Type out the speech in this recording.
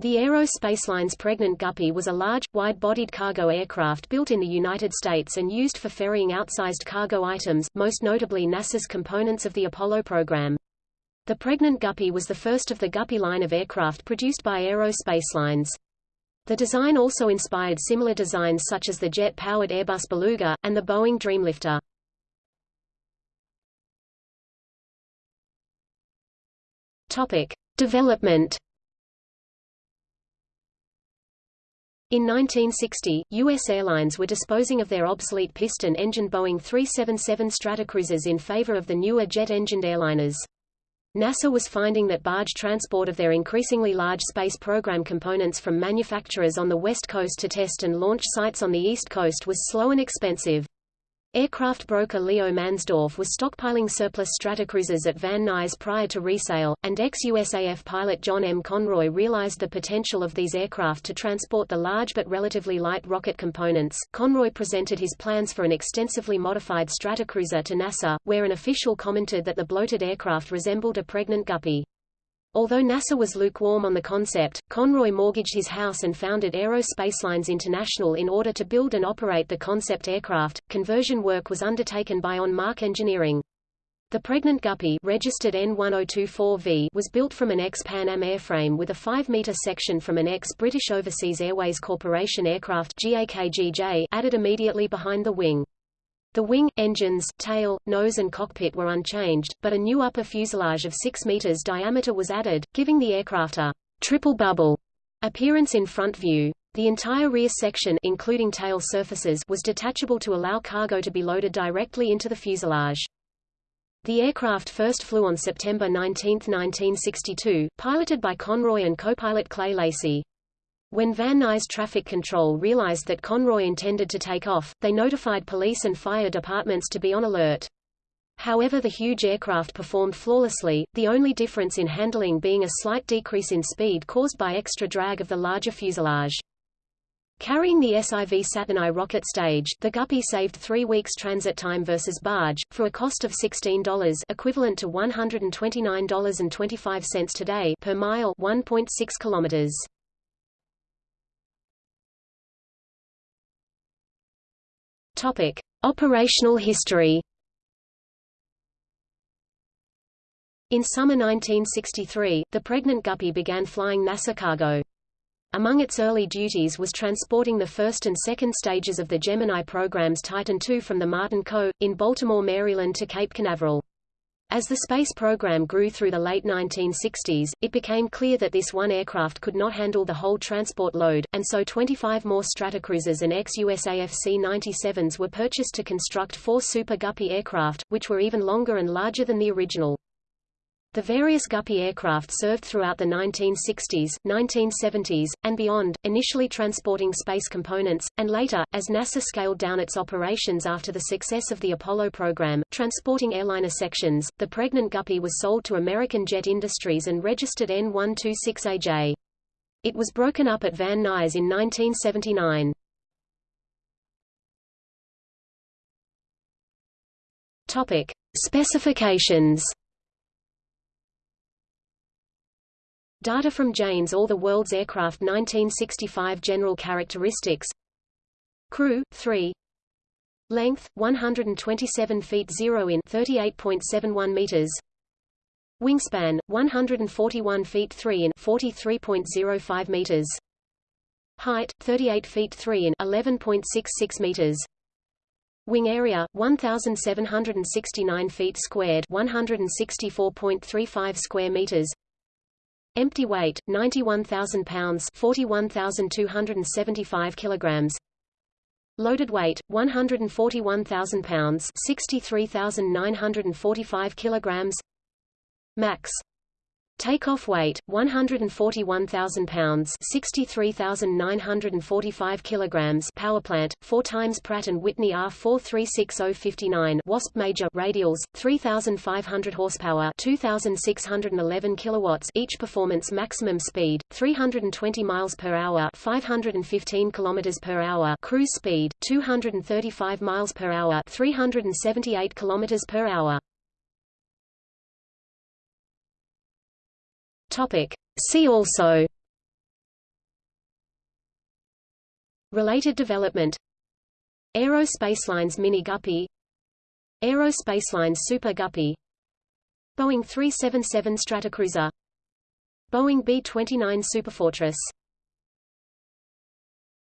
The Aero Spacelines Pregnant Guppy was a large, wide-bodied cargo aircraft built in the United States and used for ferrying outsized cargo items, most notably NASA's components of the Apollo program. The Pregnant Guppy was the first of the Guppy line of aircraft produced by Aero Spacelines. The design also inspired similar designs such as the jet-powered Airbus Beluga, and the Boeing Dreamlifter. Topic. Development In 1960, U.S. airlines were disposing of their obsolete piston-engine Boeing 377 Stratocruisers in favor of the newer jet-engined airliners. NASA was finding that barge transport of their increasingly large space program components from manufacturers on the West Coast to test and launch sites on the East Coast was slow and expensive. Aircraft broker Leo Mansdorf was stockpiling surplus Stratocruisers at Van Nuys prior to resale, and ex-USAF pilot John M. Conroy realized the potential of these aircraft to transport the large but relatively light rocket components. Conroy presented his plans for an extensively modified Stratocruiser to NASA, where an official commented that the bloated aircraft resembled a pregnant guppy. Although NASA was lukewarm on the concept, Conroy mortgaged his house and founded Aero Spacelines International in order to build and operate the concept aircraft. Conversion work was undertaken by On Mark Engineering. The Pregnant Guppy registered N1024V was built from an ex-Pan Am airframe with a 5-meter section from an ex-British Overseas Airways Corporation aircraft GAKGJ added immediately behind the wing. The wing, engines, tail, nose and cockpit were unchanged, but a new upper fuselage of 6 meters diameter was added, giving the aircraft a triple bubble appearance in front view. The entire rear section including tail surfaces was detachable to allow cargo to be loaded directly into the fuselage. The aircraft first flew on September 19, 1962, piloted by Conroy and co-pilot Clay Lacy. When Van Nuys Traffic Control realized that Conroy intended to take off, they notified police and fire departments to be on alert. However the huge aircraft performed flawlessly, the only difference in handling being a slight decrease in speed caused by extra drag of the larger fuselage. Carrying the SIV Saturn I rocket stage, the Guppy saved three weeks transit time versus barge, for a cost of $16 equivalent to $129.25 today per mile 1.6 kilometers. Topic: Operational history. In summer 1963, the pregnant Guppy began flying NASA cargo. Among its early duties was transporting the first and second stages of the Gemini program's Titan II from the Martin Co. in Baltimore, Maryland to Cape Canaveral. As the space program grew through the late 1960s, it became clear that this one aircraft could not handle the whole transport load, and so 25 more Stratocruisers and ex-USAF C-97s were purchased to construct four Super Guppy aircraft, which were even longer and larger than the original. The various Guppy aircraft served throughout the 1960s, 1970s, and beyond, initially transporting space components, and later, as NASA scaled down its operations after the success of the Apollo program, transporting airliner sections. The pregnant Guppy was sold to American Jet Industries and registered N126AJ. It was broken up at Van Nuys in 1979. Topic: Specifications Data from Jane's All the World's Aircraft 1965 General Characteristics. Crew, 3 Length, 127 feet 0 in 38.71 meters. Wingspan, 141 feet 3 in 43.05 meters. Height, 38 feet 3 in 11.66 meters. Wing area, 1,769 feet squared 164.35 square meters Empty weight 91,000 pounds 41,275 kilograms. Loaded weight 141,000 pounds 63,945 kilograms. Max Takeoff weight 141,000 pounds, 63,945 kilograms. Powerplant 4 times Pratt and Whitney R436059 Wasp Major radials 3,500 horsepower, 2,611 kilowatts each. Performance maximum speed 320 miles per hour, 515 kilometers per hour. Cruise speed 235 miles per hour, 378 kilometers per hour. Topic. See also. Related development. Aero Spacelines Mini Guppy. Aero Spacelines Super Guppy. Boeing 377 Stratocruiser Boeing B-29 Superfortress